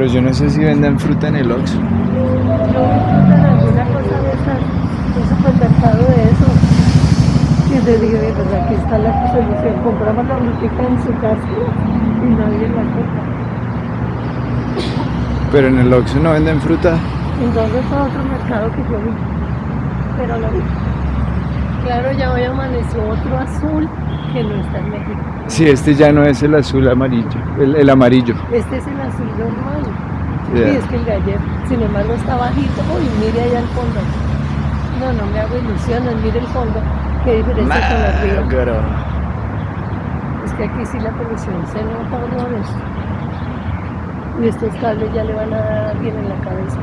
Pero yo no sé si venden fruta en el Oxxo. No encuentran alguna cosa de esas, un supermercado de eso. Y les dije, "Ve, pues aquí está la solución. Compramos la frutica en su casa y nadie la compra. Pero en el Oxxo no venden fruta. Entonces fue otro mercado que yo vi. Pero lo vi. Claro, ya hoy amaneció otro azul que no está en México. Sí, este ya no es el azul amarillo, el, el amarillo. Este es el azul normal. Ya. Sí, es que el de ayer, sin embargo, está bajito. Uy, mire allá al fondo. No, no me hago ilusiones, mire el fondo. Qué diferencia con el río. Pero... Es que aquí sí la polución se nota horrores. Y estos cables ya le van a dar bien en la cabeza.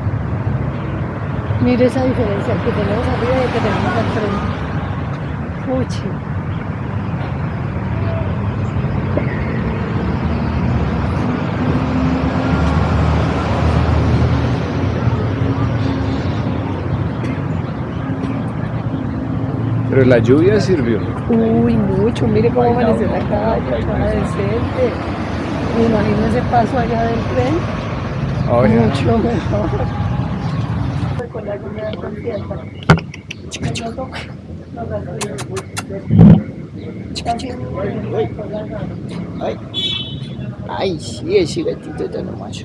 Mire esa diferencia que tenemos arriba y que tenemos al frente. Puchi. Pero la lluvia sirvió. Uy, mucho. Mire cómo amaneció la calle, estaba decente. Me imagino ese paso allá del tren. Oye, Mucho mejor. Con la no. Ay, ay, sí, ese gatito está nomás.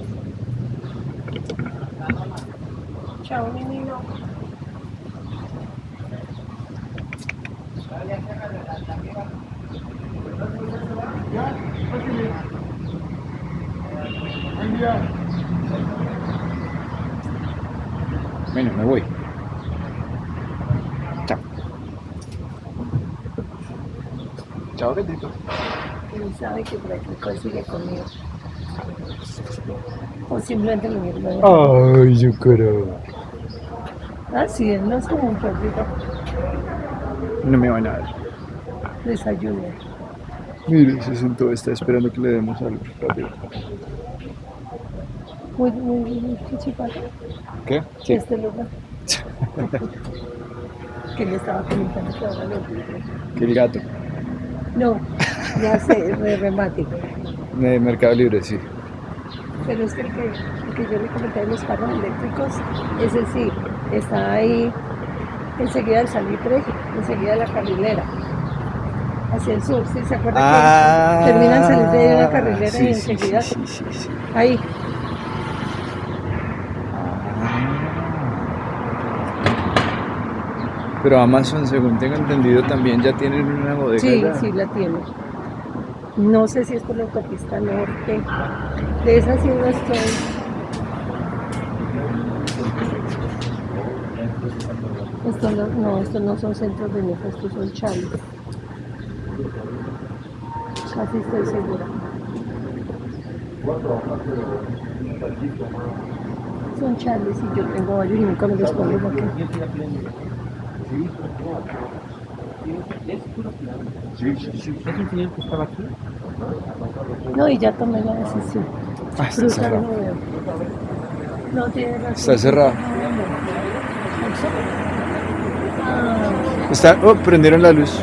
Chao, mi niño. Bueno, me voy. Chao. Chao, gatito. Él sabe que por aquí consigue conmigo. O simplemente lo mismo. Ay, yo creo. Ah, sí, él no es como un perrito. No me van a dar. Desayuno. Mire, se sentó, está esperando que le demos algo. Rápido. Muy, muy, muy. ¿Qué? Sí. Este lugar. que le estaba comentando que ahora lo. Que el gato. No, ya sé, es re remático. De Mercado Libre, sí. Pero es que el que, el que yo le comenté de los carros eléctricos, ese sí, está ahí enseguida del salitre, enseguida de la carrilera. Hacia el sur, ¿sí? ¿Se acuerda que termina el salitre de una carrilera Ah, sí, y enseguida? Sí, sí, sí, sí. Ahí. Pero Amazon, según tengo entendido, también ya tienen una bodega. Sí, sí la tiene. No sé si es por la autopista norte. De esa sí no estoy. Esto no, no, estos no son centros de nefa, estos son chales. Casi estoy segura. Son chales y yo tengo varios y nunca me los pongo aquí. ¿Es un señor que estaba aquí? No, y ya tomé la decisión. Ah, está Fruta cerrado. No tiene razón. Está cerrado. Ah, Está, oh, prendieron la luz.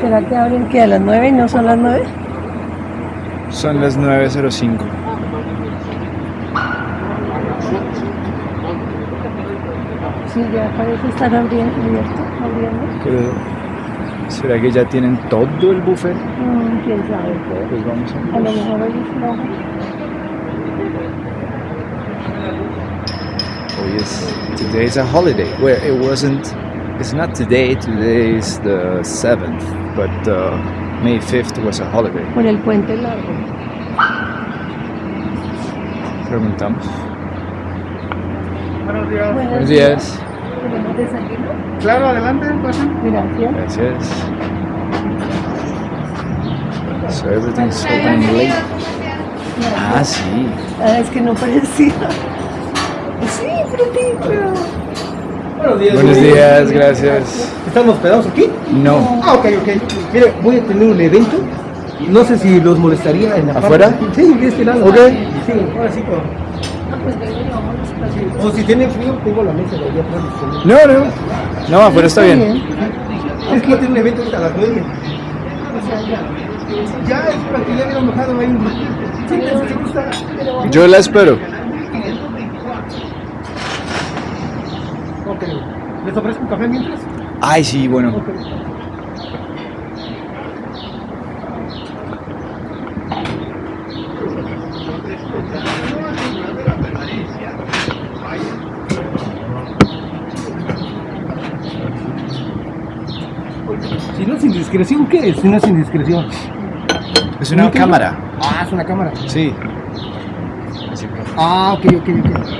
¿Será que abren que a las 9 y no son las 9? Son las 9.05. Sí, ya parece estar abriendo, abierto, abriendo. ¿será que ya tienen todo el buffet? Mm, quién sabe. Pues vamos a A lo ver. mejor hoy es flojo. Hoy es, today is a holiday. Well, it wasn't, it's not today, today is the 7th, but uh, May 5th was a holiday. Por el puente largo. Preguntamos. Buenos días. Buenos días. ¿Tenemos desayuno? Claro, adelante, pasen. Gracias. Gracias. So everything's open late. Ah, sí. Ah, es que no parecía. Sí, frutito. Buenos días. Buenos días, gracias. ¿Están hospedados aquí? No. Ah, ok, ok. Mire, voy a tener un evento. No sé si los molestaría en la parte- ¿Afuera? Sí, de este lado. Ok. Sí, ahora sí. con- No, pues. O si tienen frío, tengo la mesa de allá atrás. No, no. No, afuera está bien. Es que voy a tener un evento ahorita a las 9. O sea, ya. Ya es para que ya hubiera mojado ahí un ratito. Yo la espero. ¿Les ofrezco un café mientras? Ay, sí, bueno. Ok. Si no es indiscreción, ¿qué es? Si no es indiscreción. Es una cámara. Ah, es una cámara. Sí. Así Ah, ok, ok, ok.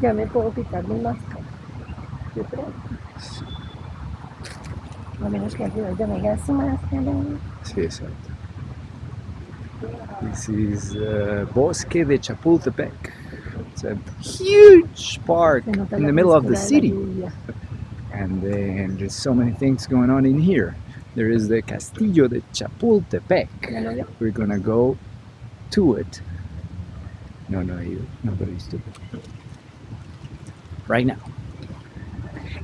Ya me puedo quitar mi máscara. Yo creo. A menos que ya me su máscara. Sí, exacto. This is uh, Bosque de Chapultepec. It's a huge park in the middle of the city. And then there's so many things going on in here. There is the Castillo de Chapultepec. ¿Ya lo vio? We're gonna go to it. No, no, you, nobody stupid. Right now.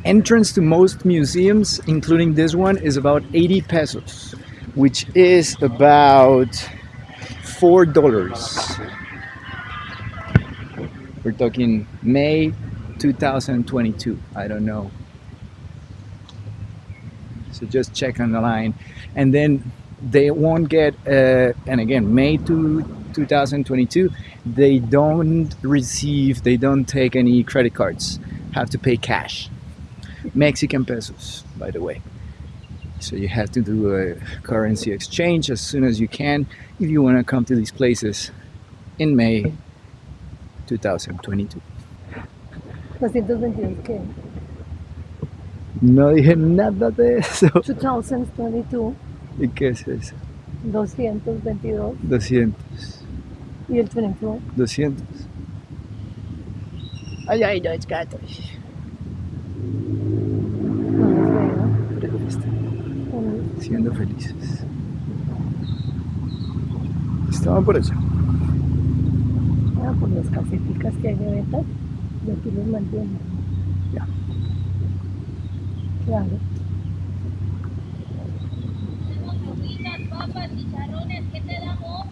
Entrance to most museums, including this one, is about 80 pesos, which is about four dollars. We're talking May 2022. I don't know. So just check on the line, and then they won't get. Uh, and again, May to 2022, they don't receive. They don't take any credit cards. Have to pay cash, Mexican pesos, by the way. So you have to do a currency exchange as soon as you can if you want to come to these places in May 2022. 222, ¿qué? No dije nada de eso. 2022, ¿Y qué es eso? 222 200. Y el 22. 200. Ay, ay, no, es gato. Siendo felices. Estaban por allá. Ah, por las caseticas que hay de venta, y aquí los mantienen. Ya. Claro. papas, chicharrones, ¿qué te damos?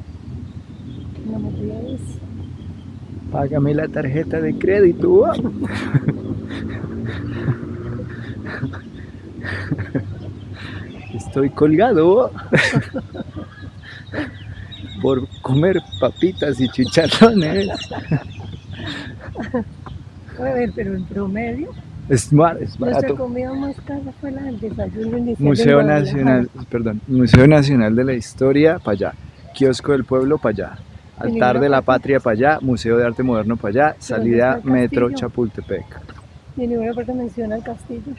Págame la tarjeta de crédito. Estoy colgado por comer papitas y chicharrones. A ver, pero en promedio, Es, mar- es nuestra barato. comida más cara fue la del desayuno inicial. Museo. Nacional, perdón, Museo Nacional de la Historia para allá, Kiosco del Pueblo para allá, Altar de la Patria para allá, Museo de Arte Moderno para allá, salida Metro? Chapultepec. Y en ninguna parte menciona el castillo.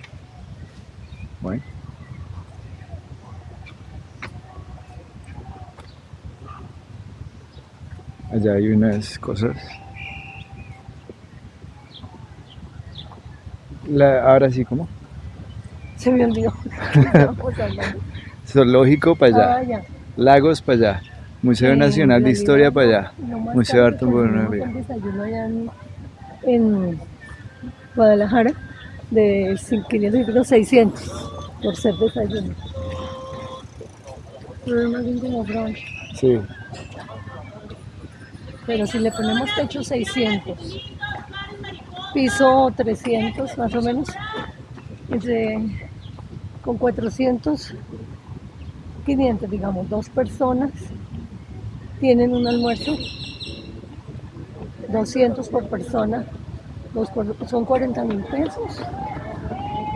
Bueno. Allá hay unas cosas. La- ahora sí, ¿cómo? Se me olvidó. Zoológico para allá, Ah. Lagos para allá, Museo En Nacional de Historia para allá, más Museo Arte desayuno allá en, en Guadalajara de 500 600 por ser desayuno. Pero más bien como brunch. Sí. Pero si le ponemos techo 600, piso 300 más o menos, con 400, 500 digamos, dos personas tienen un almuerzo, 200 por persona, son 40 mil pesos,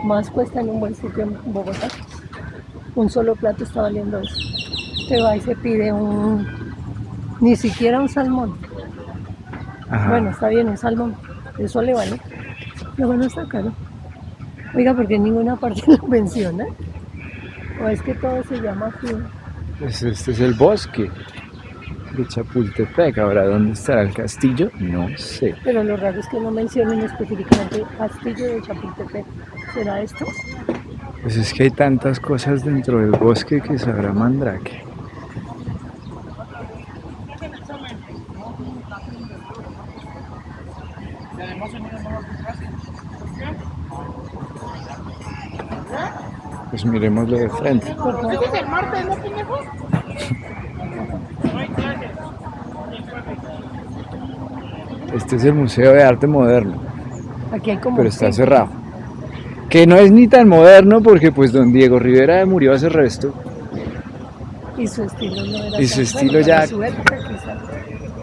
más cuesta en un buen sitio en Bogotá. Un solo plato está valiendo eso. Se va y se pide un, ni siquiera un salmón. Ajá. Bueno, está bien, un salmón. Eso le vale. Pero bueno, está caro. Oiga, porque en ninguna parte lo menciona. O es que todo se llama así. Este es el bosque de Chapultepec. Ahora, ¿dónde estará el castillo? No sé. Pero lo raro es que no mencionen específicamente Castillo de Chapultepec. ¿Será esto? Pues es que hay tantas cosas dentro del bosque que sabrá Mandrake. Pues miremoslo de frente. Por. Este es el Museo de Arte Moderno, Aquí hay como. pero está cerrado. Que no es ni tan moderno porque pues don Diego Rivera murió hace resto. Y su estilo no era Y su tan- estilo bueno, ya- su época.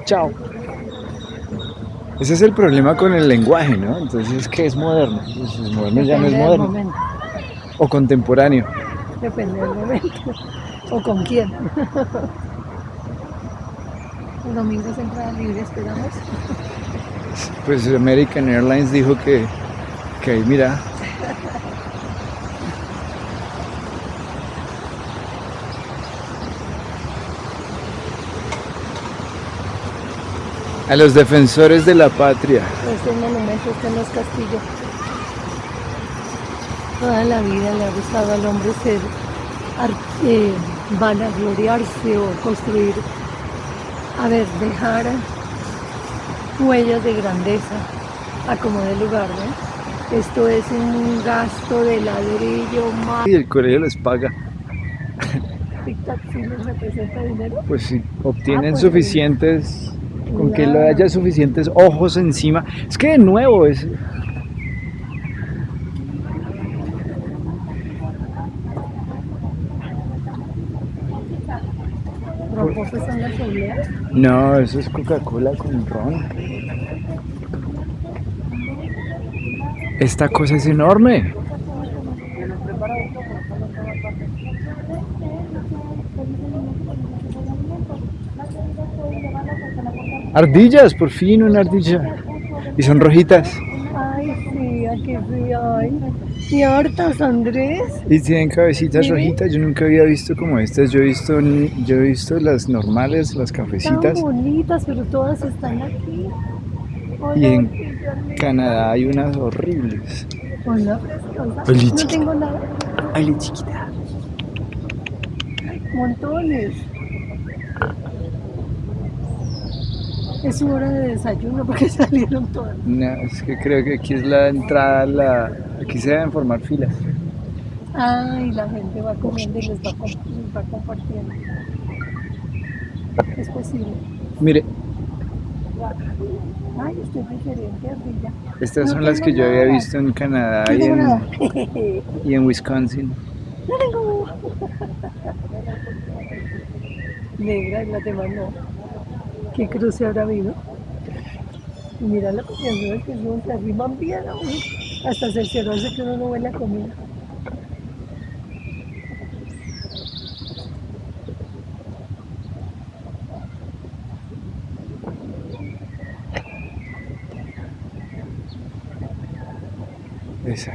Chao. Ese es el problema con el lenguaje, ¿no? Entonces, ¿qué es moderno? Pues, es moderno ya no es Depende del moderno. momento. O contemporáneo. Depende del momento. O con quién. El domingo es entrada libre, esperamos. Pues American Airlines dijo que, que ahí mira. A los defensores de la patria. Este monumento está en los castillos. Toda la vida le ha gustado al hombre ser, eh, vanagloriarse o construir, a ver, dejar huellas de grandeza a como de lugar, ¿no? Esto es un gasto de ladrillo más. Y el colegio les paga. Tic-tac, ¿sí les representa dinero? Pues si obtienen pues, suficientes, con que le haya suficientes ojos encima. Es que de nuevo es, Romposos son las obleas. No, eso es Coca-Cola con ron. Esta cosa es enorme. Ardillas, por fin una ardilla. Y son rojitas. Ay, sí, aquí sí hay. Y hartas, Andrés. Y tienen cabecitas rojitas. Yo nunca había visto como estas. Yo he visto, yo he visto las normales, las Tan cafecitas. bonitas, pero todas están aquí. Hola, Y en. Canadá hay unas horribles. Hola, preciosa. No tengo nada. Ay, chiquita. Montones. Es su hora de desayuno porque salieron todas. No, es que creo que aquí es la entrada, la, aquí se deben formar filas. Ay, la gente va comiendo y les va, les va compartiendo. Es posible. Mire, Ay, estoy diferente, ardilla. estas No son las que yo había visto en Canadá No y en, y Wisconsin. No tengo. Negra, la te mandó. ¿Qué cruce habrá habido? Mira la confianza que no se arriman bien aún. Hasta cerciorarse que uno no huele a comida. Esa.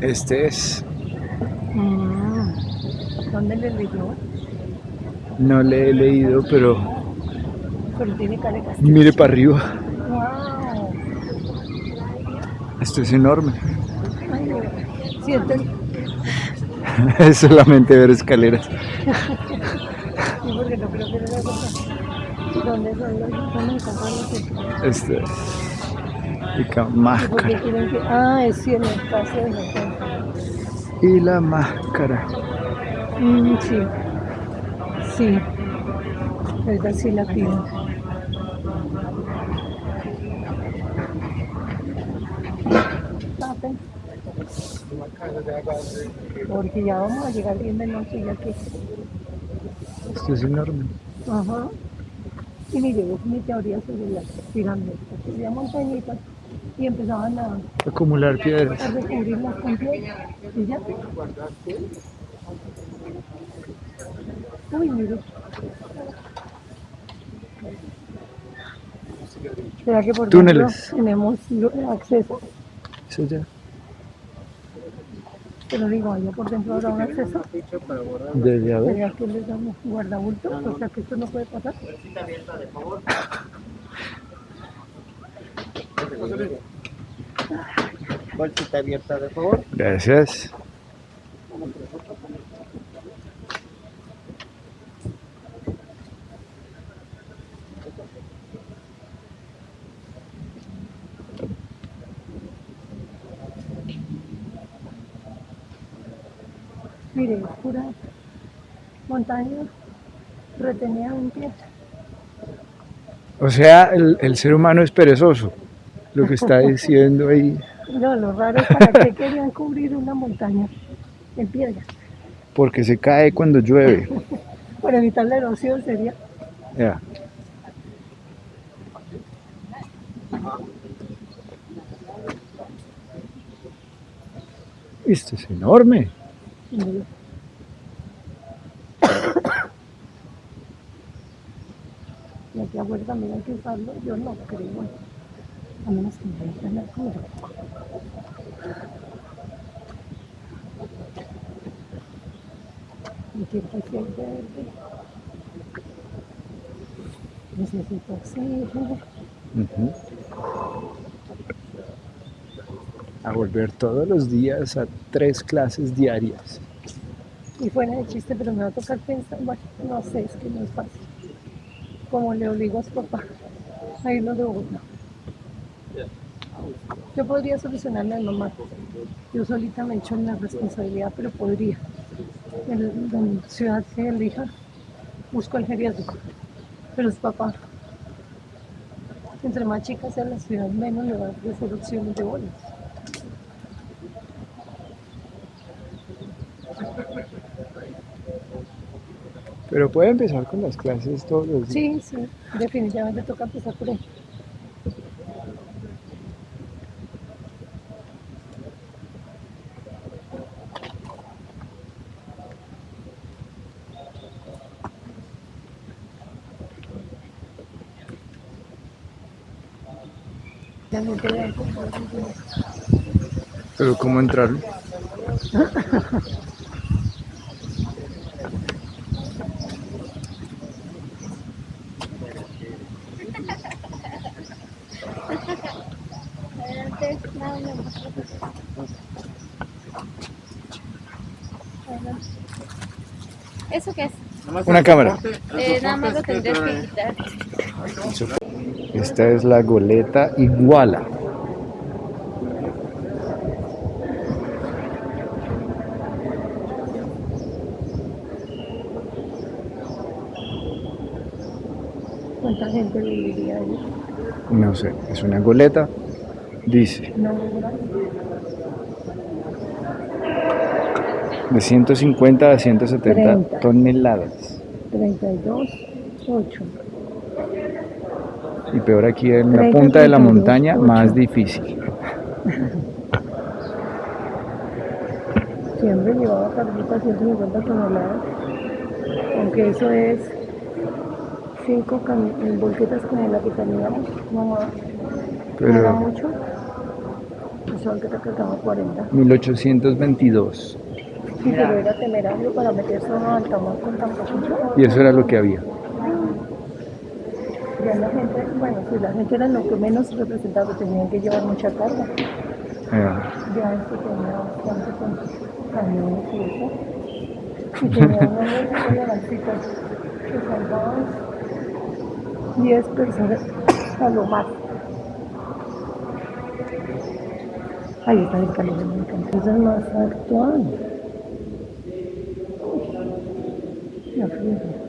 Este es. ¿Dónde le leyó? no le he leído, pero Pero tiene cara de mire para arriba. ¡Wow! Esto es enorme. Ay. Es solamente ver escaleras. Sí, porque no creo que era la. ¿Dónde son los ¿Dónde están los sitios? Esto es. Y ¿Y por máscara. que.? Ah, es sí, en el caso de nosotros. Y la máscara. Mm, sí. Sí. Verdad, sí la pido. Porque ya vamos a llegar bien de noche ya que. Esto es enorme. Ajá. Y mire, es mi teoría sobre las pirámides. Había montañitas y empezaban a, Acumular piedras. a recubrirlas completas. Y ya. Uy, mire. ¿Será que por Túneles. tenemos acceso? Eso ya. Pero digo, allá por dentro habrá un acceso. Desde a ver. ¿Será que les damos guardabulto? O sea que esto no puede pasar. Bolsita abierta, de favor. Gracias. Mire, es pura montaña retenida en pie. O sea, el, el ser humano es perezoso. Lo que está diciendo ahí. No, lo raro es para qué querían cubrir una montaña en piedra. Porque se cae cuando llueve. Para evitar la erosión sería. Ya. Esto es enorme. Y aquí afuera también hay que usarlo. Yo no creo. A menos que me dejen la altura. Y que aquí sí verde. Necesito oxígeno. A volver todos los días a tres clases diarias. Y fuera de chiste, pero me va a tocar pensar, bueno, no sé, es que no es fácil. Como le obligo a su papá a irlo de Bogotá. Yo podría solucionarle a mamá. Yo solita me echo en la responsabilidad, pero podría. En la ciudad que elija, busco el geriátrico. Pero su papá, entre más chica sea la ciudad, menos le va a ofrecer opciones de bolas. Pero puede empezar con las clases todos los días. Sí, sí, definitivamente toca empezar por ahí. Pero ¿cómo entrar? Adelante, nada más. Adelante. ¿Eso qué es? Una cámara. Eh, nada más lo tendrías que quitar. Esta es la goleta Iguala. ¿Cuánta gente viviría ahí? No sé, es una goleta. Dice, No, de 150 a 170 30. toneladas. 32, 8. Y peor aquí en la 30, punta de la 32, montaña, más difícil. Siempre llevaba carguitas 150 toneladas, aunque eso es 5 volquetas como la que teníamos, mamá, no era Pero mucho, cargaba 40, 1822. Y pero era temerario para meterse a un altamar con tan poquito, Y eso era lo que había. ya la gente, bueno, si la gente era lo que menos representaba, tenían que llevar mucha carga, Ah, ya esto tenía bastante con camiones y eso. Y tenía unos elevancitos que salvaban 10 personas a lo más. Ahí está el calor, me encanta. Esa es más actual. Mm-hmm.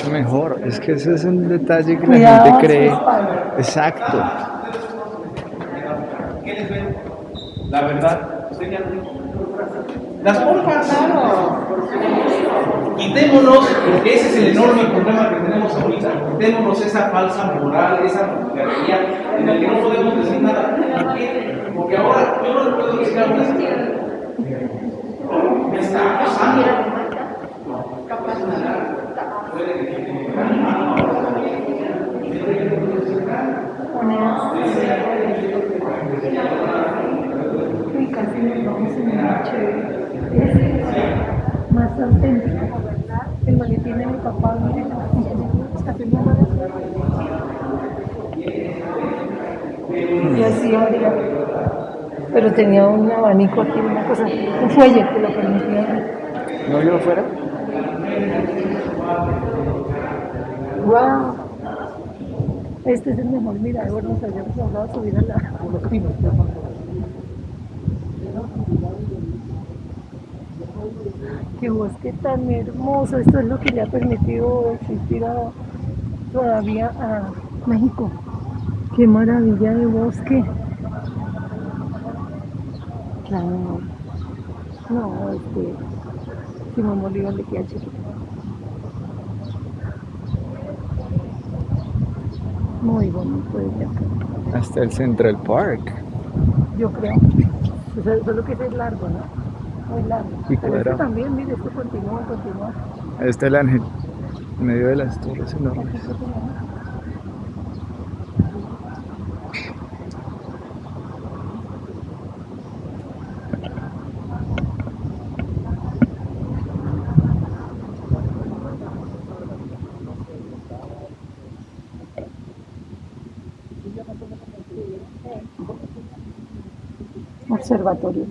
Mucho mejor. Es que ese es un detalle que la Cuidado gente su cree. Exacto. La verdad. Las pompas. Quitémonos, porque ese es el enorme problema que tenemos ahorita. Quitémonos esa falsa moral, esa monarquía en la que no podemos decir nada. ¿Por qué? Porque ahora yo no le puedo decir a una me está acosando. Y casi nos vamos en una chévere. Es más auténtico. El maletín de mi papá, miren, está firmado. Y así abría. Pero tenía un abanico aquí, una cosa, un fuelle que lo permitía. ¿No vio afuera? ¡Wow! Este es el mejor mirador, nos habíamos hablado de subir a la... Qué bosque tan hermoso, esto es lo que le ha permitido existir todavía a México. Qué maravilla de bosque. Claro. No, este, Simón Bolívar le queda chiquito. Muy bonito acá, Hasta el Central Park. yo creo. O sea, solo que ese es largo, ¿no? Muy largo. Y Pero este también, mire, este continúa, continúa. Ahí está el ángel. En medio de las torres enormes. Observatorio.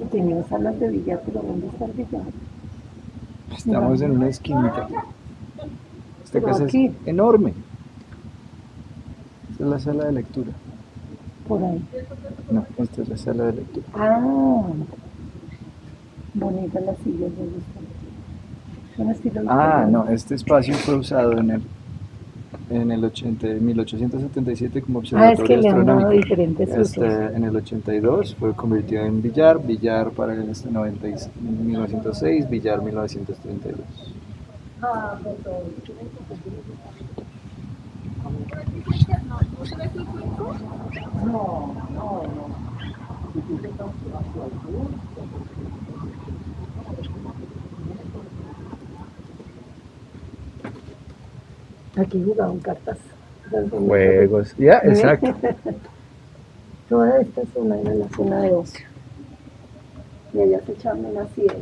Y tenía salas de billar, pero ¿dónde está el billar? Estamos en una esquinita. Esta Pero casa aquí. es enorme. Esta es la sala de lectura. Por ahí. No, esta es la sala de lectura. Ah, bonitas las sillas, estilo Ah, no, este espacio fue usado en el en el 80, 1877 como Ah, es observatorio que astronómico. Este, en el 82 fue convertido en billar, billar para el este 90 y- 1906, billar 1932. Aquí jugaban cartas. Juegos, ya, exacto. Toda esta zona era la zona de ocio. Y allá se echaban una siesta.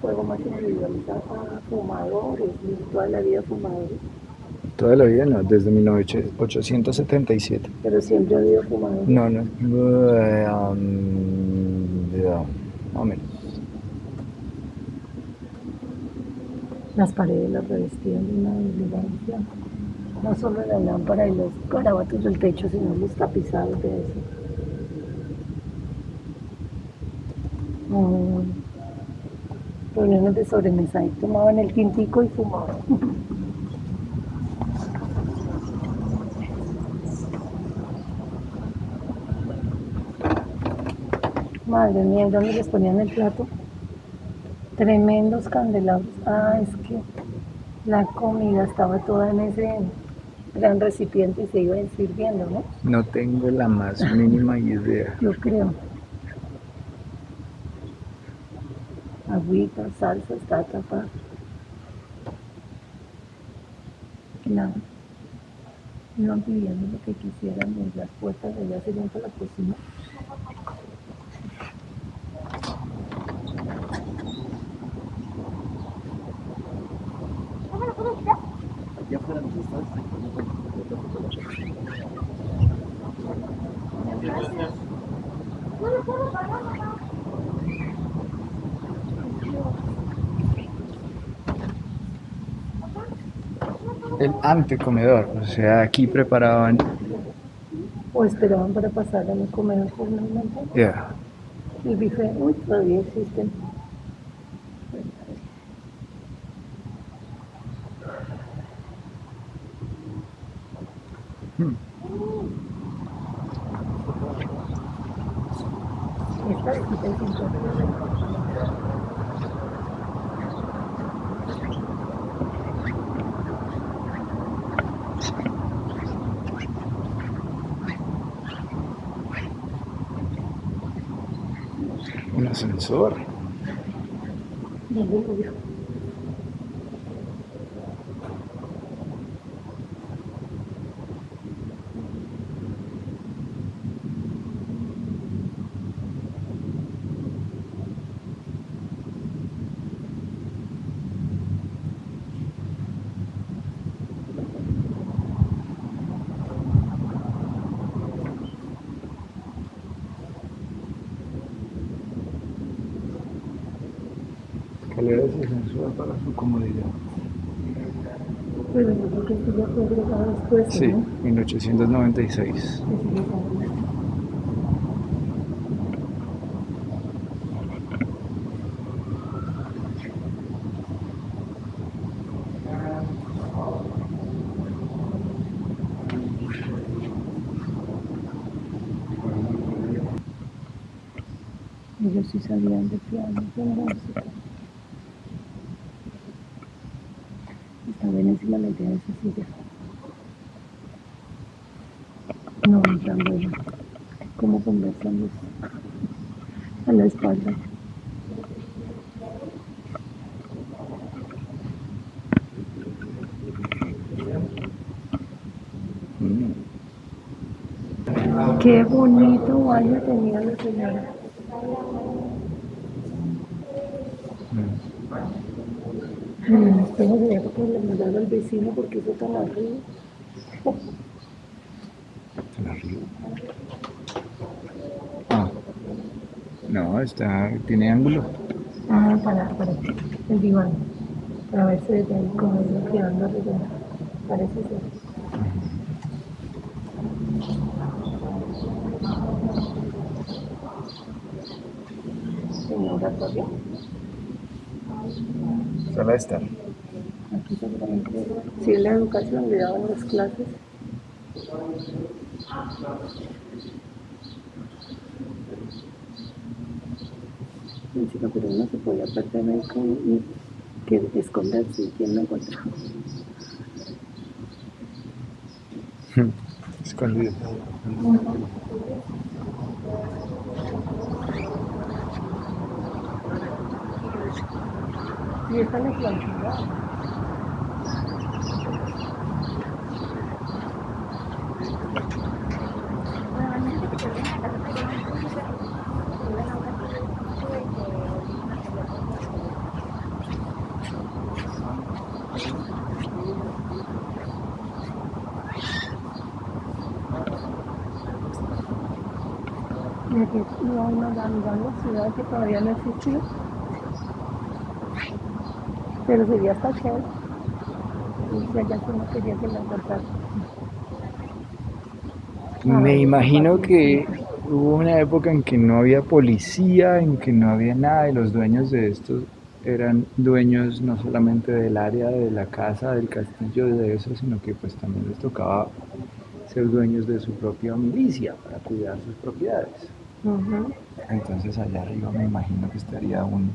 Juego más individualizado para fumadores, y toda la vida fumadores, Toda la vida no, desde 1877. pero siempre ha habido fumadores. No, no, um, más o menos. Las paredes las revestían de una elegancia. No solo la lámpara y los garabatos del techo, sino los tapizados de eso. Mm. Reuniones de sobremesa y tomaban el tintico y fumaban. Madre mía, ¿y ¿dónde les ponían el plato? Tremendos candelabros. Ah, es que la comida estaba toda en ese gran recipiente y se iba sirviendo, ¿no? No tengo la más mínima idea. Yo creo. Agüita, salsa, está tapada. Claro. Iban pidiendo lo que quisieran las puertas de allá serían para la cocina. El antecomedor, o sea, aquí preparaban. O esperaban para pasar a mi comedor formalmente. Yeah. El bife, uy, todavía existen. Hmm. Esta es 75. Un para su comodidad. Esto ya fue agregado después, Sí, ¿no? 1896. Que sí que sabe. Ellos sí sabían de piano, de música. Estaba de esa silla. No, tan bueno. Como conversan los- a la espalda. Qué bonito baño tenía la señora. Mm. En el espejo de época le mandaba al vecino porque eso tan arriba. Tan arriba. Ah. No, está, tiene ángulo. Ah, para, para el diván. Para verse desde ahí como iba quedando arreglado. Parece ser. Señora. Sala de estar. Es la educación, le daban las clases. Chica, pero uno se podía perder ahí con, y que esconderse y quién lo encontraba. Escondido. Y esta es la antigua. Y aquí iba una ciudad que todavía no existía. Pero sería hasta chévere. Y si allá uno quería que la encontrara. Me imagino que hubo una época en que no había policía, en que no había nada, y los dueños de estos eran dueños no solamente del área de la casa, del castillo, de eso, sino que pues también les tocaba ser dueños de su propia milicia para cuidar sus propiedades. Entonces allá arriba me imagino que estaría un...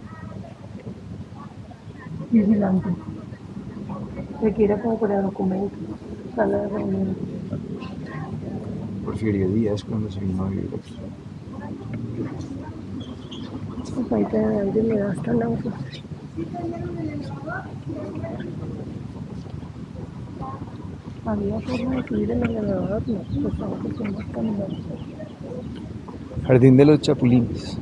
Vigilante. Aquí era como para documentos. Sala de reuniones. Porfirio Díaz cuando se vino a vivir aquí. De aire me da hasta náuseas. Había forma de subir el elevador, no, pues ahora que estamos caminando. Jardín de los Chapulines.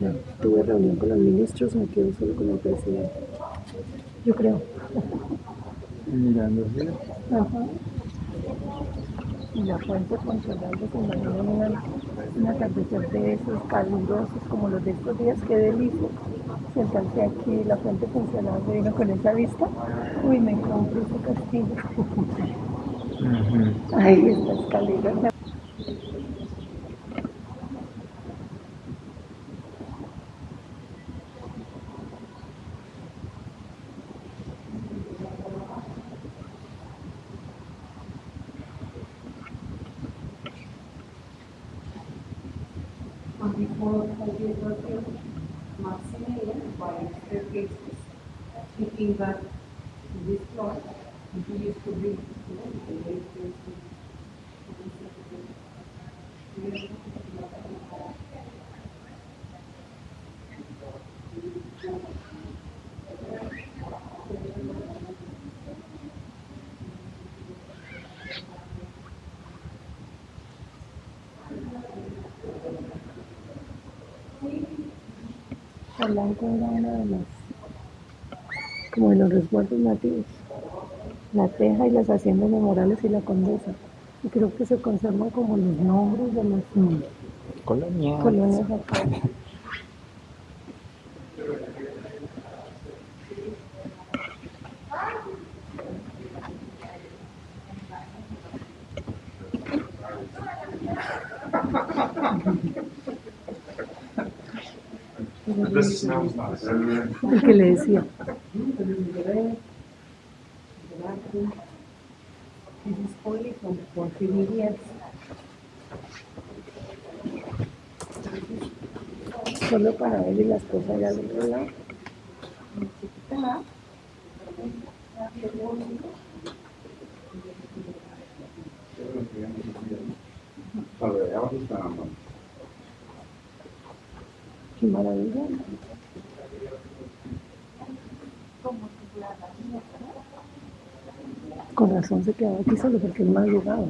Ya tuve reunión con los ministros, me quedo solo con el presidente. Yo creo. Mirando así. Ajá. Y la fuente controlada se imagina una, un atardecer de esos calurosos como los de estos días, qué delicia. Sentarse aquí, la fuente funcionando vino con esa vista. Uy, me compro ese castillo. Ujú. Ahí está escalera. And even by staircases. Thinking that this plot, we used to be, you know, the Polanco era una de las, como de los resguardos nativos. La Teja y las haciendas memorales y la Condesa. Y creo que se conservan como los nombres de las Colonia. colonias acá. El que le decía. Solo para ver las cosas allá del otro lado. Qué maravilla. Razón se quedaba aquí solo porque él madrugaba.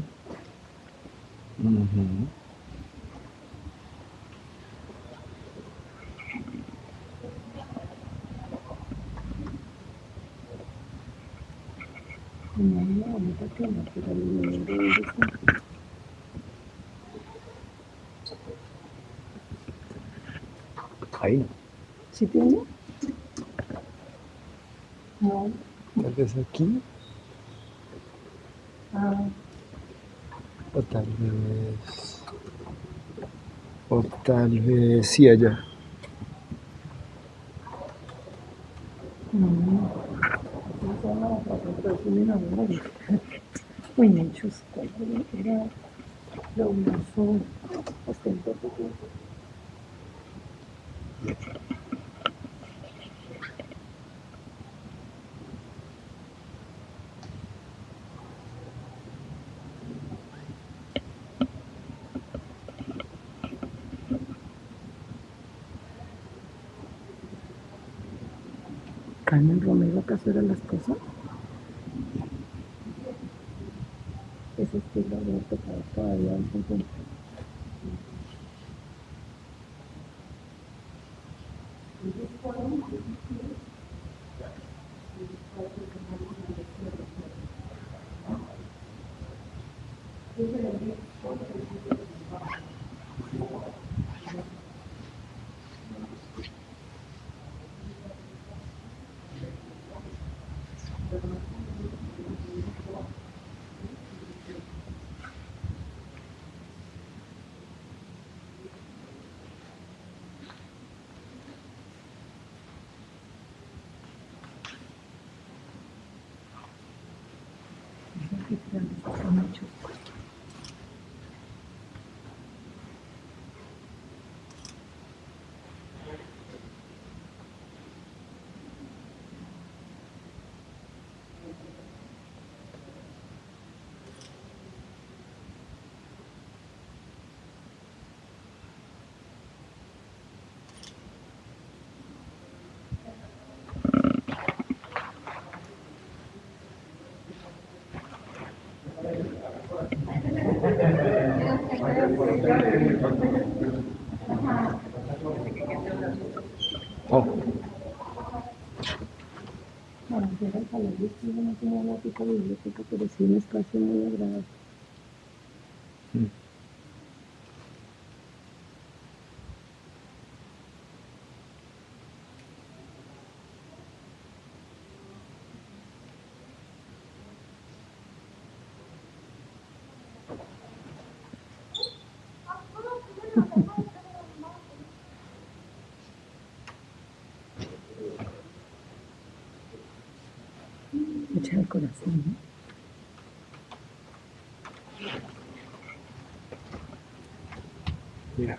Pero el de está. Ahí. ¿Sí tiene? No. Tal vez aquí. Ah, O tal vez. O tal vez sí allá. Uy, me chusco. Era lo hermoso. Ostentó poco. Carmen Romero, ¿acaso eran las cosas? Ese estilo de tocado todavía en su tiempo. Qué grandes están hechos. Mucha decoración, ¿no? Mira.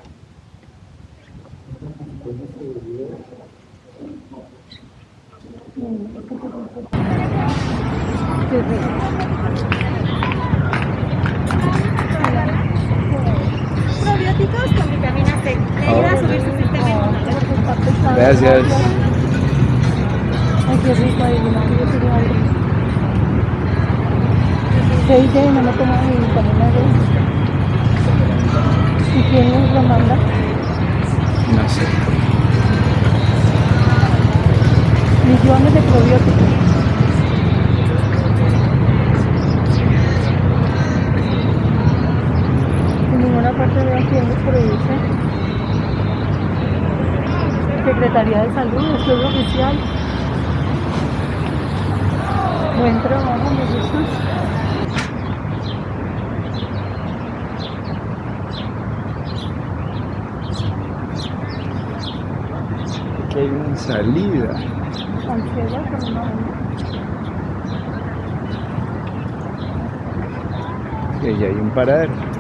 Sí, sí. Probióticos con vitamina C. Le ayuda a subir su sistema inmunológico. Gracias. Ay, qué rico, adivina que yo quiero algo. Se dice no me tomo mi vitamina D. ¿Y quién nos lo manda? No sé. Millones de probióticos. En ninguna parte veo quién los produce. Secretaría de Salud, esto es oficial. Buen trabajo, me gusta. Aquí hay una salida. Y ahí hay un paradero.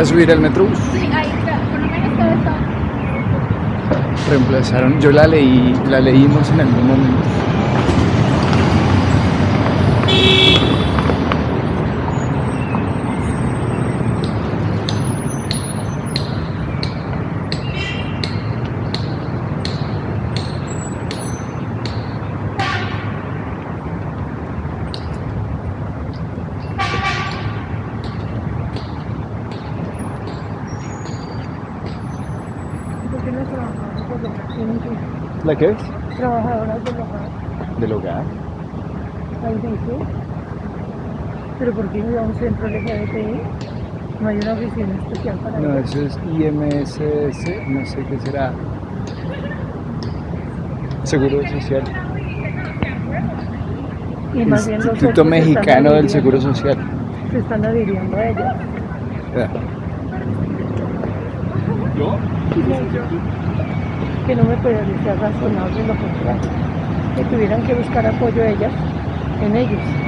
Para subir al metrobús. Sí, ahí está. Por lo menos todo está. Reemplazaron, yo la leí, la leímos en algún momento. ¿Por qué no trabajadoras del hogar tienen que ¿La qué? Trabajadoras del hogar. Del hogar. Ahí dice. ¿Pero por qué no a un centro LGBTI? No hay una oficina especial para No, eso. eso es IMSS, no sé qué será. Seguro Social. Y más bien los Instituto centros se están Mexicano del Seguro Social. Se están adhiriendo a ellas. Ya. Que no me parecía razonable lo contrario. Que tuvieran que buscar apoyo ellas en ellos.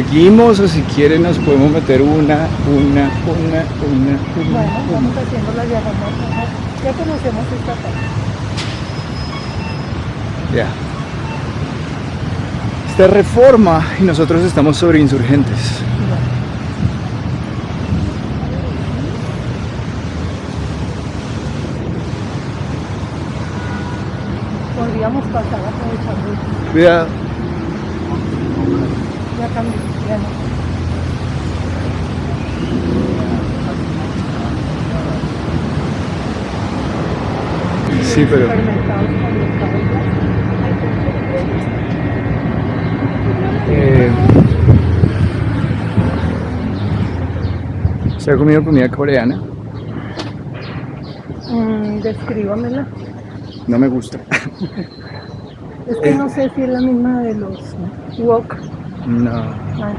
Seguimos o si quieren nos podemos meter una, una, una, una, una. Bueno, vamos haciendo la diagonal. Ya conocemos esta parte. Ya. Esta es reforma y nosotros estamos sobre insurgentes. Podríamos pasar aprovechando. Cuidado. Ya cambió, ya no. Sí, pero eh, ¿Se ha comido comida coreana? Mm, descríbamela. No me gusta. Es que no sé si es la misma de los wok. No. Ah,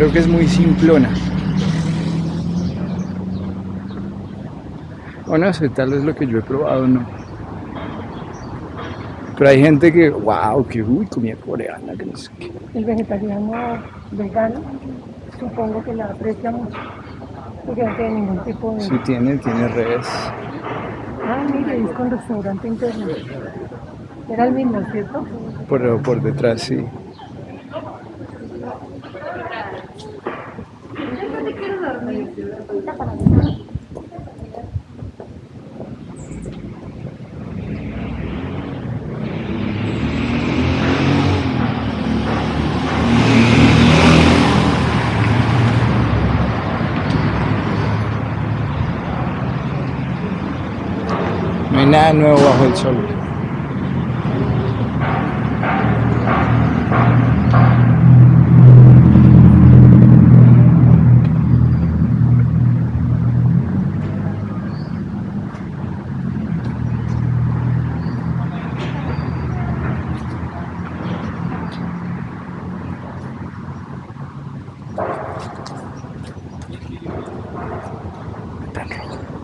Creo que es muy simplona. O no sé, tal vez lo que yo he probado no. Pero hay gente que, wow, que uy, comida coreana, que no sé qué. El vegetariano vegano, supongo que la aprecia mucho. Porque no tiene ningún tipo de. Sí tiene, tiene res. Ah, mire, es con restaurante interno. Era el mismo, ¿cierto? Por, por detrás, sí. No hay nada nuevo bajo el sol.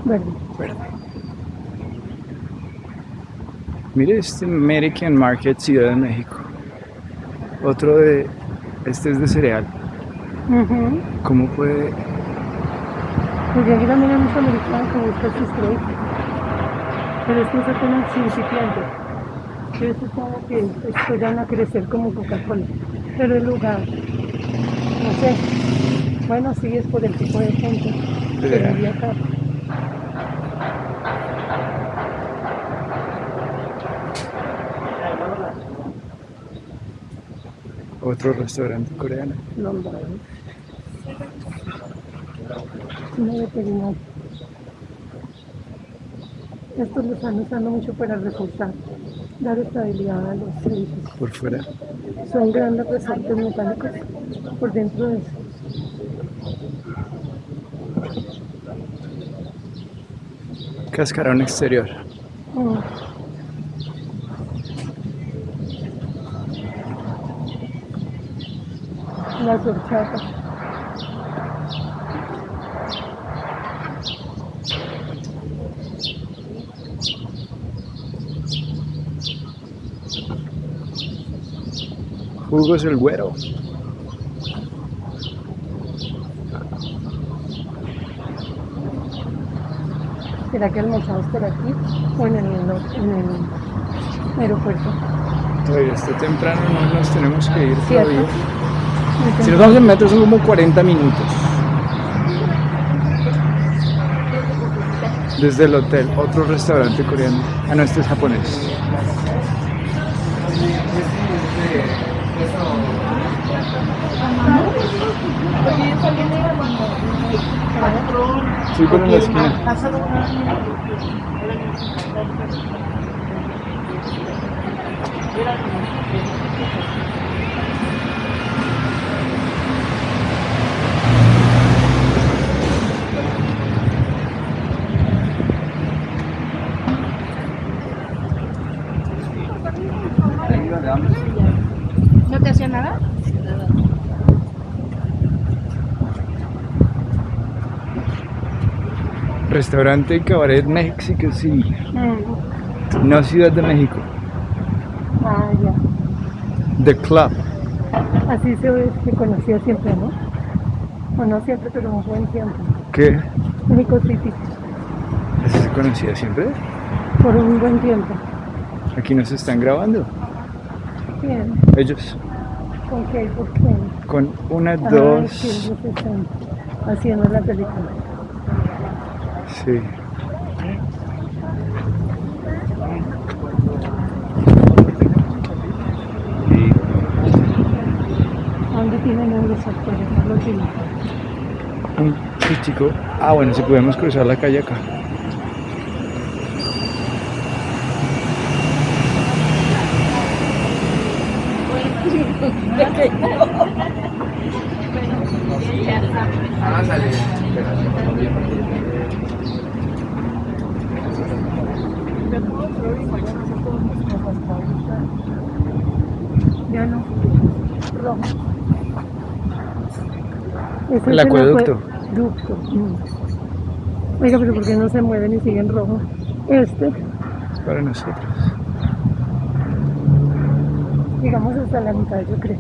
Verde. Verde. Mire este American Market Ciudad de México. Otro de. Este es de cereal. ¿Cómo puede.? Porque aquí también hay mucho americano que busca sus productos. Pero es apenas incipiente. Yo supongo que esto ya van a crecer como Coca-Cola. Pero el lugar, no sé. Bueno, sí es por el tipo de gente que acá. Otro restaurante coreano. Londres. Una veterinaria. Estos lo están usando mucho para reforzar, dar estabilidad a los edificios. Por fuera. Son grandes resortes metálicos por dentro de eso. Cascarón exterior. Mm. Las horchatas. Jugos el güero. ¿Será que almorzamos por aquí o en el, en el aeropuerto? Todavía está temprano, no nos tenemos que ir todavía. Si nos vamos en metro son como 40 minutos. Desde el hotel, otro restaurante coreano. Ah, no, este es japonés. Sí, pero en la esquina. Restaurante y Cabaret México City, Mm. no Ciudad de México. Ah, ya. The Club. Así se, se conocía siempre, ¿no? O no siempre, pero un buen tiempo. ¿Qué? México City, ¿Así se conocía siempre? por un buen tiempo. Aquí nos están grabando. Bien. Ellos. ¿Con qué? ¿Por qué? Con una, Ah, dos. sí, ellos están haciendo la película. Sí. Y ¿A dónde tienen los actores? No los tienen. un sí, chico. Ah, bueno, si podemos cruzar la calle acá. Ya no. Rojo. El acueducto. Mm. Oiga, pero ¿por qué no se mueven y siguen rojo? Este, Es para nosotros. llegamos hasta la mitad, yo creo.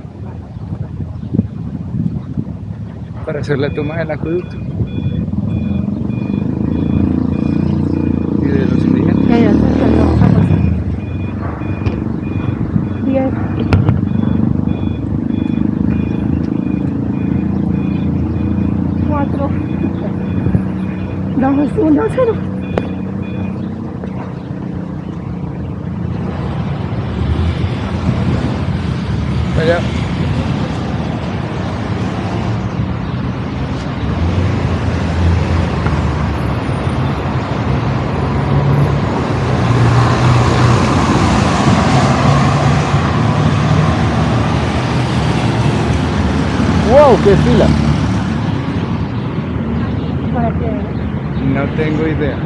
Para hacer la toma del acueducto. Y de los indígenas. Ya, ya, ya, ya, vamos a pasar. Diez. Cuatro. Allá. ¡Wow! ¡Qué fila! Para que No tengo idea.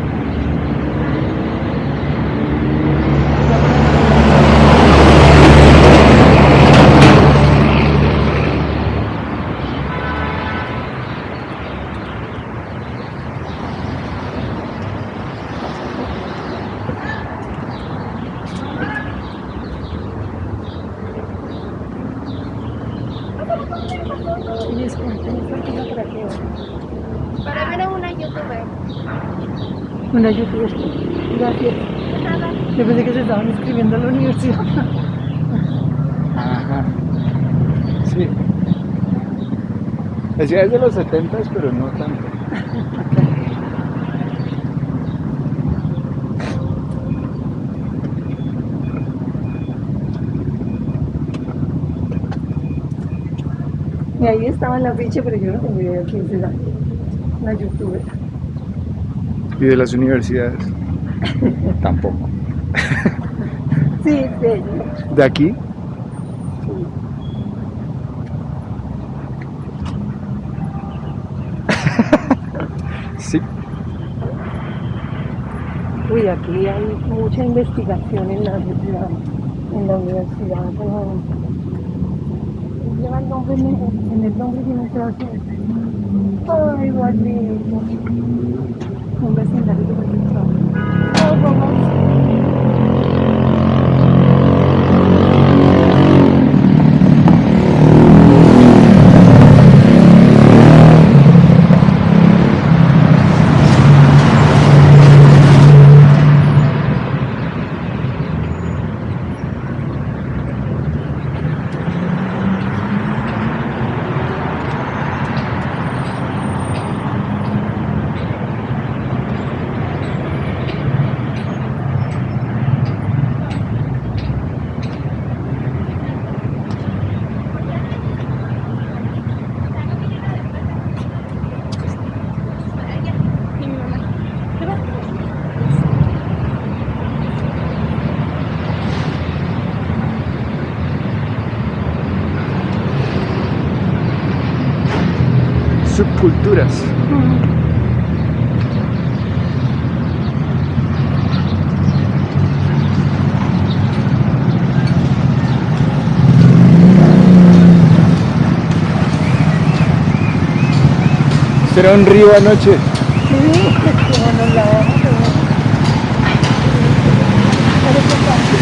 y disculpen, esta para que Para ver a una youtuber. una youtuber. Gracias. De nada. Yo pensé que se estaban inscribiendo a la universidad. Ajá. Sí. Decía es de los 70 pero no tanto. Y ahí estaba en la ficha, pero yo no tengo idea quién será. La youtuber. Y de las universidades. Tampoco. Sí, sí, ella. ¿De aquí? Uy, aquí hay mucha investigación en la, en la universidad. pero Lleva el nombre, en el nombre que hacer. Ay, guardito. Un vecindario de Berlín. Ay, vamos. Y mi mamá. ¿Qué va? Subculturas. Será un río anoche. Sí, qué bueno, otro parque.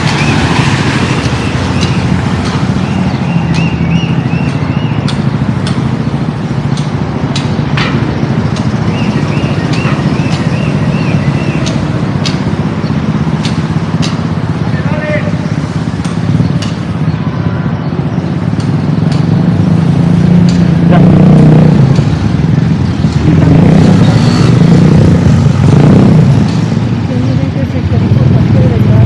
Que miren que el sector importante de la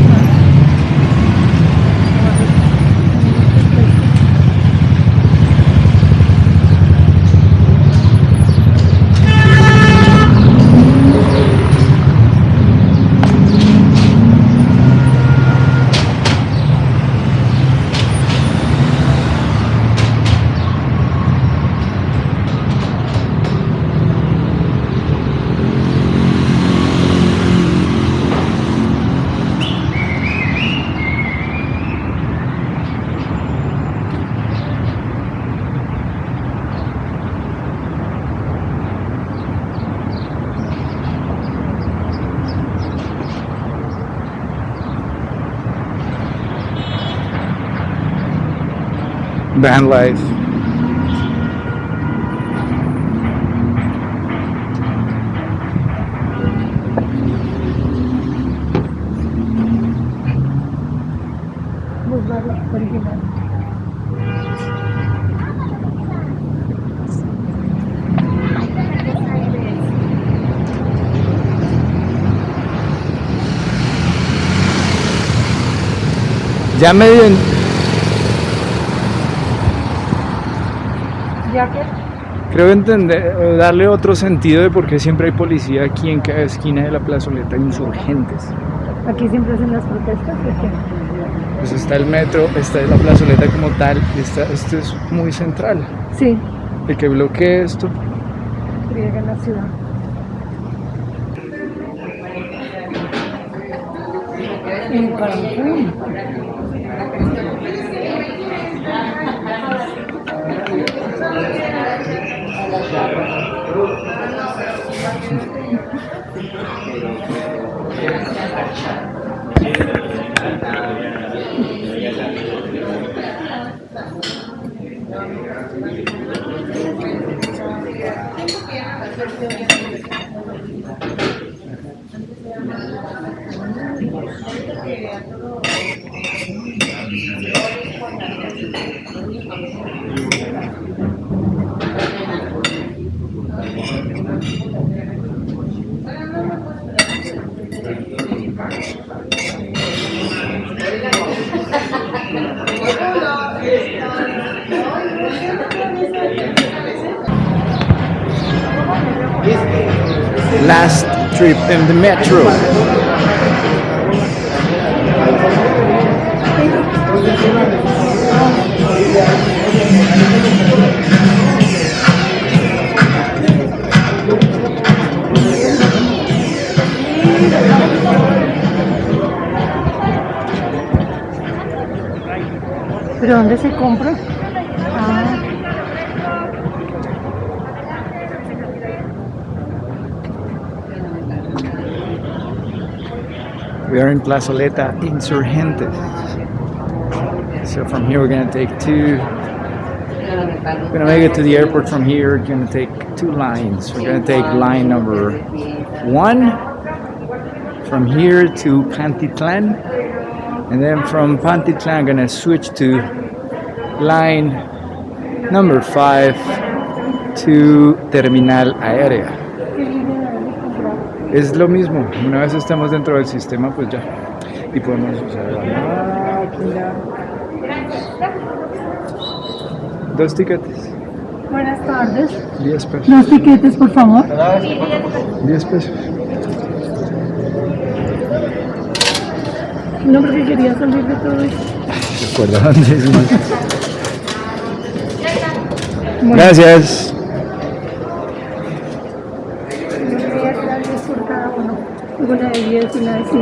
Van life. Boulevard original. Ya medio en- Ya que creo entender, o darle otro sentido de por qué siempre hay policía aquí en cada esquina de la plazoleta insurgentes. aquí siempre hacen las protestas. Pues está el metro, está la plazoleta como tal, y está, esto es muy central. Sí, El que bloquee esto, en la ciudad. En Cancún. pero, pero, last trip in the metro. ¿Pero dónde se compra? Are in Plazoleta Insurgentes. So from here we're gonna take two. We're gonna make it to the airport from here. We're gonna take two lines. We're gonna take line number one from here to Pantitlan, and then from Pantitlan I'm gonna switch to line number five to Terminal Aérea. Es lo mismo, una vez estamos dentro del sistema, pues ya. Y podemos usar la máquina. Dos tiquetes, Buenas tardes. 10 pesos. Dos tiquetes, por favor. 10 pesos. No, porque quería salir de todo esto. Recuerda dónde es más. Gracias.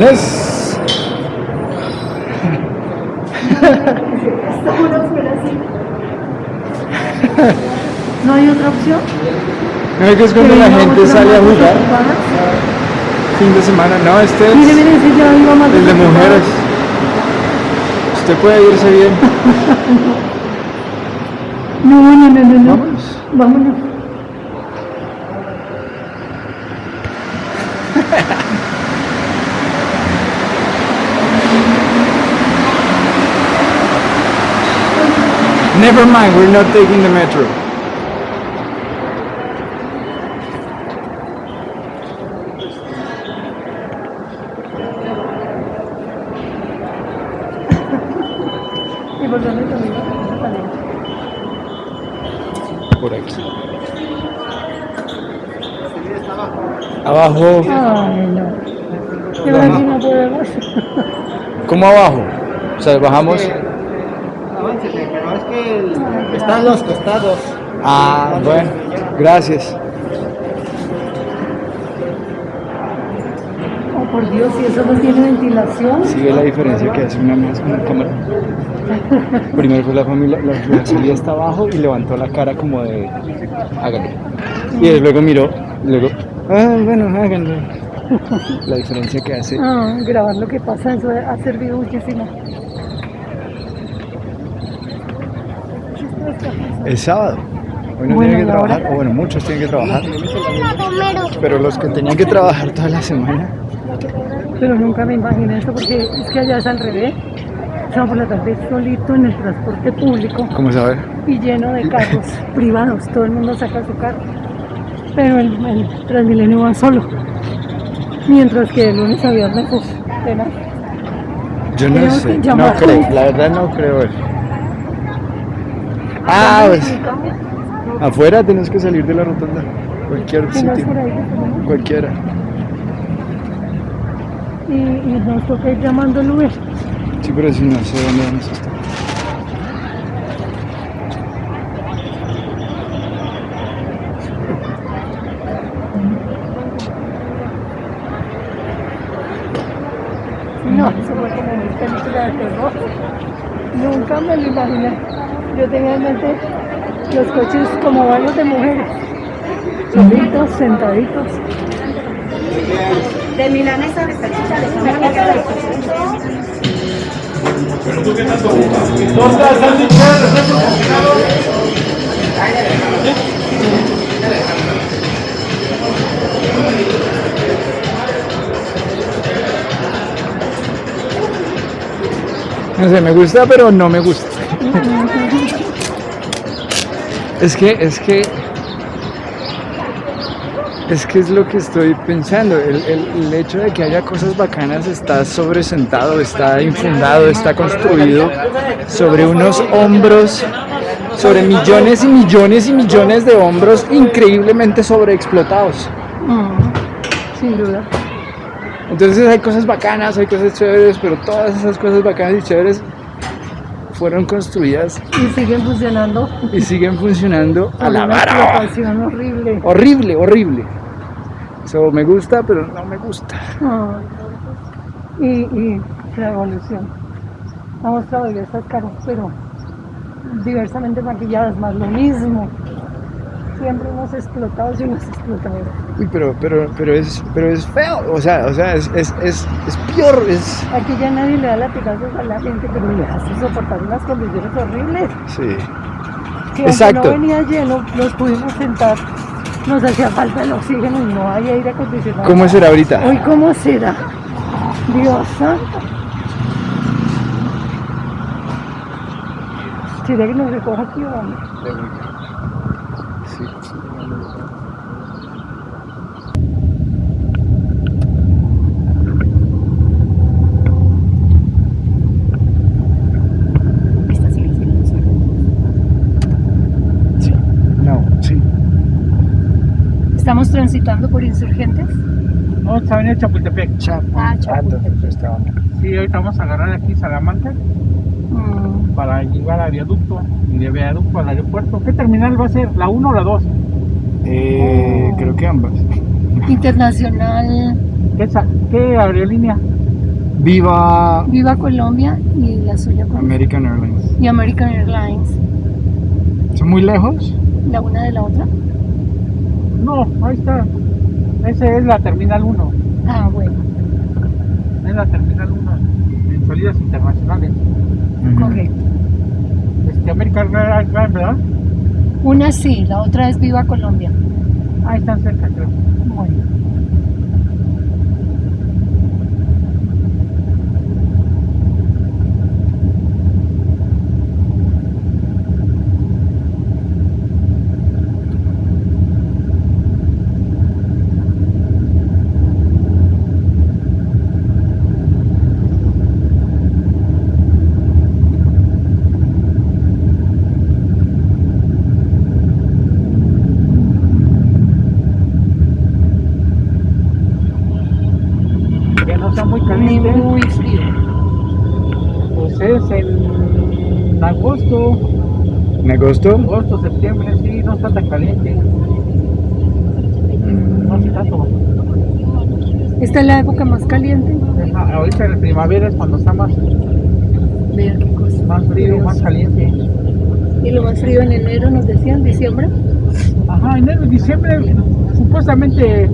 ¿No hay otra opción? No, que es cuando la ¿Queremos gente sale a jugar fin de semana. No, este es Mire, mire, ese ya iba más el de mujeres. Usted puede irse bien. No, no, no, no, no. Vámonos. Vámonos. Never mind, we're not taking the metro. ¿Y por aquí. Abajo. Ay, no. Y ahora sí no podemos. ¿Cómo abajo? O sea, bajamos. Aváncele, pero es que el- están los costados. Ah, bueno. Gracias. Oh, por Dios, si eso no tiene ventilación. ¿Sí ve la diferencia que hace una más una cámara? Primero fue la familia, la, la familia está abajo y levantó la cara como de háganlo. Y luego miró, luego, ah, bueno, háganlo. La diferencia que hace. Ah, grabar lo que pasa, eso ha servido muchísimo. Es sábado. Hoy no Bueno, tienen que trabajar, o bueno, muchos tienen que trabajar. Pero los que tenían que trabajar toda la semana, Pero nunca me imaginé esto porque es que allá es al revés. Sábado por la tarde solito en el transporte público ¿cómo saber? y lleno de carros privados. Todo el mundo saca su carro. Pero el, el Transmilenio va solo. Mientras que de lunes a viernes, pues, tenaz. Yo no Tenemos sé, no creo, la verdad no creo eso. Ah, pues, afuera tenemos que salir de la rotonda. Cualquier sitio, cualquiera. Y, y nos toca ir llamando el Uber. Sí, pero si no sé dónde vamos a estar. No, eso fue como mi película de terror. Nunca me lo imaginé. Yo tenía en mente los coches como varios de mujeres. Solitos, sentaditos. De milanesa de salchicha de jamón. No sé, me gusta, pero no me gusta. es que, es que, es que es lo que estoy pensando. El, el- el hecho de que haya cosas bacanas está sobresentado, está infundado, está construido sobre unos hombros, sobre millones y millones y millones de hombros increíblemente sobreexplotados. Mm, sin duda. Entonces hay cosas bacanas, hay cosas chéveres, pero todas esas cosas bacanas y chéveres fueron construidas Y siguen funcionando. y siguen funcionando a la vara. horrible. Horrible, horrible. Eso me gusta, pero no me gusta. Y, y la evolución. Hemos todavía estas caras, pero diversamente maquilladas, más lo mismo siempre unos explotados y unos explotados. Uy, pero, pero, pero, es, pero es feo, o sea, o sea es, es, es, peor. Es... Aquí ya nadie le da latigazos a la gente, pero le hace soportar unas condiciones horribles. Sí. Si Exacto. no venía lleno, los pudimos sentar. Nos hacía falta el oxígeno y no hay aire acondicionado. ¿Cómo será ahorita? Hoy, ¿cómo será? Dios santo. ¿Será que nos recoja aquí o vamos? Estamos transitando por insurgentes. No, está en Chapultepec. Chap. Ah, Chapultepec. Sí, ahorita vamos a agarrar aquí Salamanca Mm, para llegar a viaducto y de viaducto al aeropuerto. ¿Qué terminal va a ser? ¿La 1 o la 2? Eh, Oh. Creo que ambas. Internacional ¿Qué, qué aerolínea? Viva Viva Colombia y la suya con- American Airlines. y American Airlines. ¿Son muy lejos? La una de la otra. No, ahí está. Esa es la terminal 1. Ah, bueno, Es la terminal 1 en salidas internacionales. correcto. Este, American Airlines, ¿verdad? Una sí, la otra es Viva Colombia. Ahí están cerca, creo. Bueno. Que no sea muy caliente. Ni muy frío. Pues es en agosto, ¿En agosto? agosto, septiembre, sí, no está tan caliente. No hace tanto. Esta es la época más caliente. Ajá, Ahorita en la primavera es cuando está más, qué cosa. más frío, más caliente. Y lo más frío en enero, nos decían, diciembre. Ajá, enero y diciembre supuestamente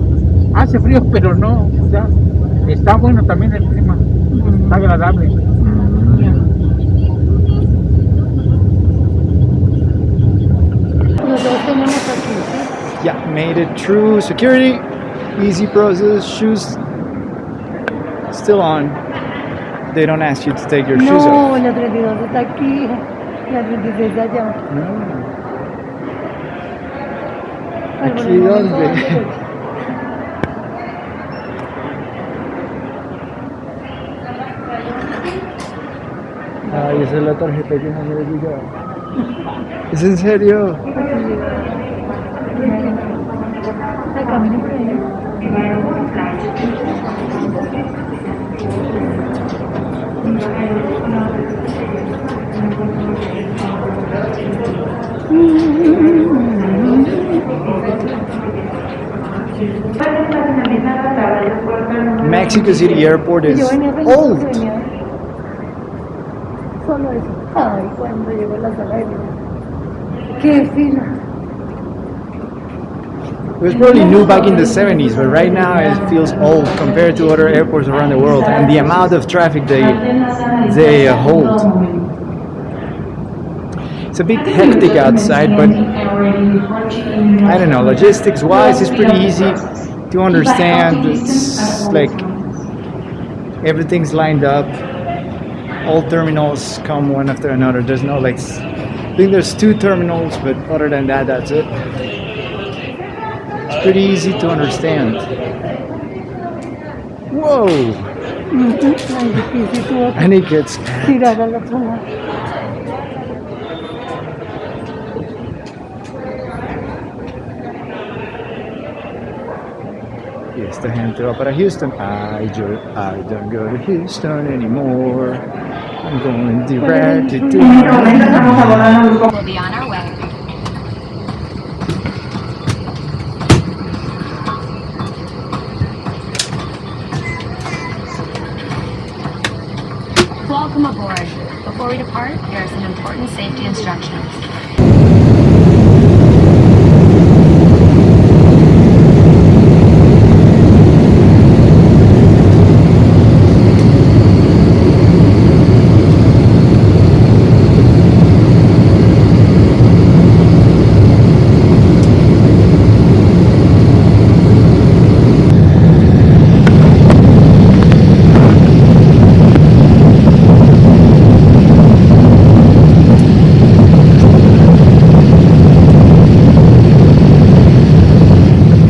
hace frío, pero no, o sea, está bueno también el clima, está agradable. Made it through security. Easy process. Shoes still on. They don't ask you to take your shoes No, off. la 32 está aquí, la 36 está allá. No. Ay, ¿Aquí no, no, no. Ay, ah, esa es la tarjeta que no me ha llegado. ¿Es en serio? Ay, camine por ahí. Mexico City Airport Y is yo venía pensando old. que venía Solo eso. Ay, cuando llegó a la sala de espera. ¡Qué fila! It was probably new back in the 70s, but right now it feels old compared to other airports around the world and the amount of traffic they they hold. It's a bit hectic outside, but I don't know. Logistics wise, it's pretty easy to understand. It's like everything's lined up. All terminals come one after another. There's no like. I think there's two terminals, but other than that, that's it pretty easy to understand. Whoa! and it gets Yes, the hand to Opera Houston. I, I don't go to Houston anymore. I'm going direct to... safety instructions.